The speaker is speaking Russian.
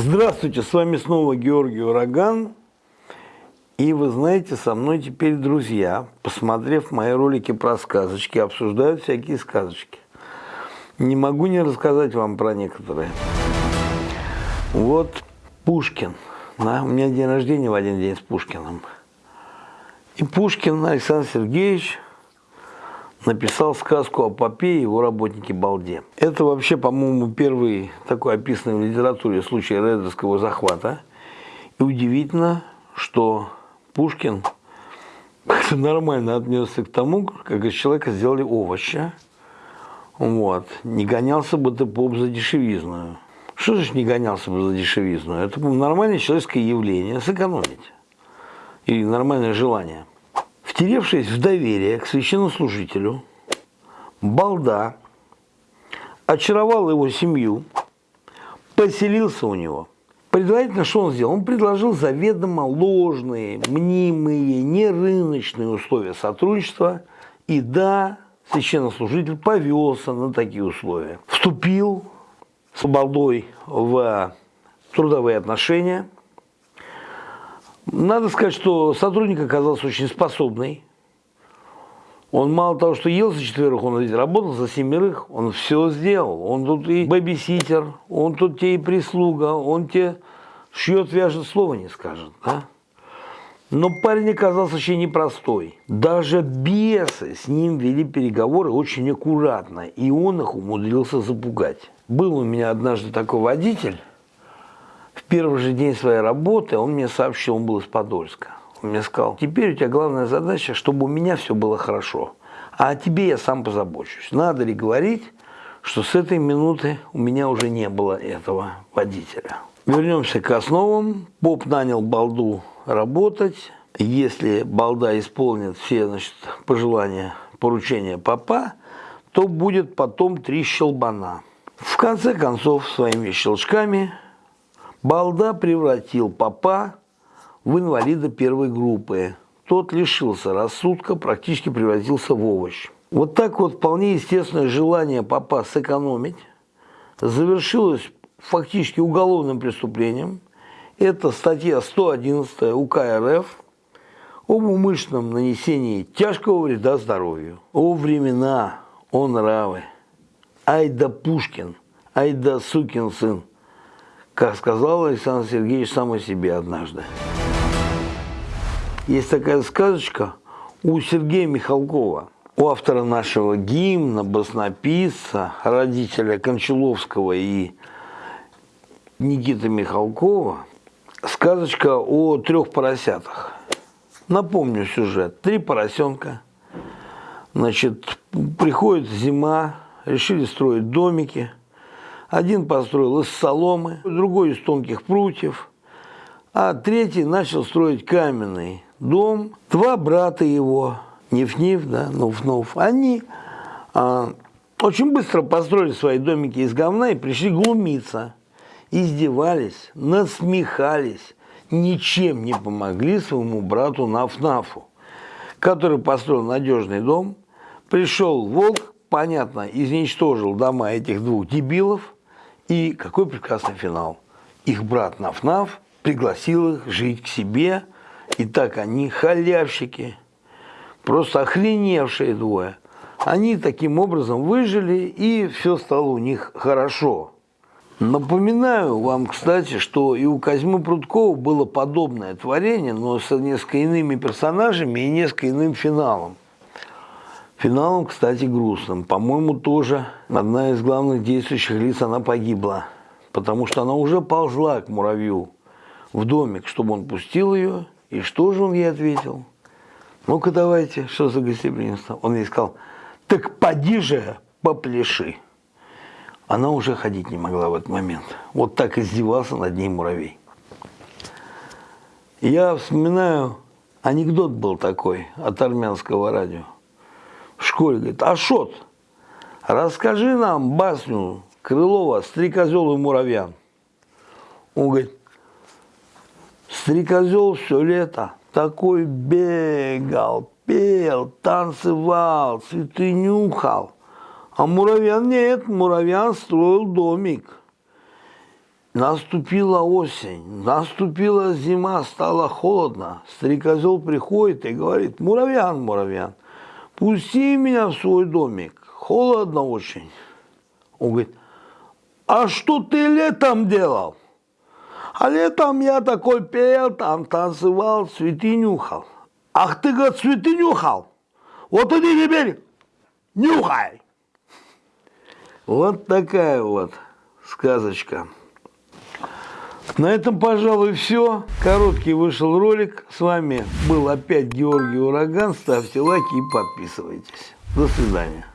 Здравствуйте, с вами снова Георгий Ураган. И вы знаете, со мной теперь друзья, посмотрев мои ролики про сказочки, обсуждают всякие сказочки. Не могу не рассказать вам про некоторые. Вот Пушкин. Да, у меня день рождения в один день с Пушкиным. И Пушкин Александр Сергеевич написал сказку о попе и его работнике Балде. Это вообще, по-моему, первый такой описанный в литературе случай рейдерского захвата. И удивительно, что Пушкин нормально отнесся к тому, как из человека сделали овоща. Вот. Не гонялся бы ты поп за дешевизну. Что значит не гонялся бы за дешевизну? Это нормальное человеческое явление, сэкономить. И нормальное желание. Втеревшись в доверие к священнослужителю, Балда очаровал его семью, поселился у него. Предварительно что он сделал? Он предложил заведомо ложные, мнимые, нерыночные условия сотрудничества. И да, священнослужитель повелся на такие условия. Вступил с Балдой в трудовые отношения – надо сказать, что сотрудник оказался очень способный. Он мало того, что ел за четверых, он ведь работал за семерых, он все сделал. Он тут и бэбиситер, он тут тебе и прислуга, он тебе шьет, вяжет, слова не скажет. Да? Но парень оказался очень непростой. Даже бесы с ним вели переговоры очень аккуратно, и он их умудрился запугать. Был у меня однажды такой водитель, первый же день своей работы он мне сообщил, он был из Подольска. Он мне сказал, теперь у тебя главная задача, чтобы у меня все было хорошо. А о тебе я сам позабочусь. Надо ли говорить, что с этой минуты у меня уже не было этого водителя. Вернемся к основам. Поп нанял Балду работать. Если Балда исполнит все значит, пожелания, поручения папа, то будет потом три щелбана. В конце концов, своими щелчками Балда превратил папа в инвалида первой группы. Тот лишился рассудка, практически превратился в овощ. Вот так вот вполне естественное желание папа сэкономить завершилось фактически уголовным преступлением. Это статья 111 УК РФ об умышленном нанесении тяжкого вреда здоровью. О времена, о нравы. Ай да Пушкин, ай да сукин сын как сказал Александр Сергеевич сам о себе однажды. Есть такая сказочка у Сергея Михалкова, у автора нашего гимна, баснописца, родителя Кончаловского и Никиты Михалкова, сказочка о трех поросятах. Напомню сюжет. Три поросенка. Значит, приходит зима, решили строить домики – один построил из соломы, другой из тонких прутьев, а третий начал строить каменный дом. Два брата его, Ниф-Ниф, да, Нуф-Нуф, они а, очень быстро построили свои домики из говна и пришли глумиться. Издевались, насмехались, ничем не помогли своему брату Наф-Нафу, который построил надежный дом. Пришел волк, понятно, изничтожил дома этих двух дебилов – и какой прекрасный финал. Их брат Наф-Наф пригласил их жить к себе, и так они халявщики, просто охреневшие двое. Они таким образом выжили, и все стало у них хорошо. Напоминаю вам, кстати, что и у Козьмы Прудкова было подобное творение, но с несколько иными персонажами и несколько иным финалом. Финалом, кстати, грустным. По-моему, тоже одна из главных действующих лиц, она погибла. Потому что она уже ползла к муравью в домик, чтобы он пустил ее. И что же он ей ответил? Ну-ка давайте, что за гостеприимство? Он ей сказал, так поди же, попляши. Она уже ходить не могла в этот момент. Вот так издевался над ней муравей. Я вспоминаю, анекдот был такой от армянского радио в школе, говорит, Ашот, расскажи нам басню Крылова «Стрекозел и муравьян». Он говорит, стрекозел все лето такой бегал, пел, танцевал, цветы нюхал. А муравьян нет, муравьян строил домик. Наступила осень, наступила зима, стало холодно. Стрекозел приходит и говорит, муравьян, муравьян, пусти меня в свой домик, холодно очень. Он говорит, а что ты летом делал? А летом я такой пел, там танцевал, цветы нюхал. Ах ты, говорит, цветы нюхал? Вот иди теперь, нюхай. Вот такая вот сказочка. На этом, пожалуй, все. Короткий вышел ролик. С вами был опять Георгий Ураган. Ставьте лайки и подписывайтесь. До свидания.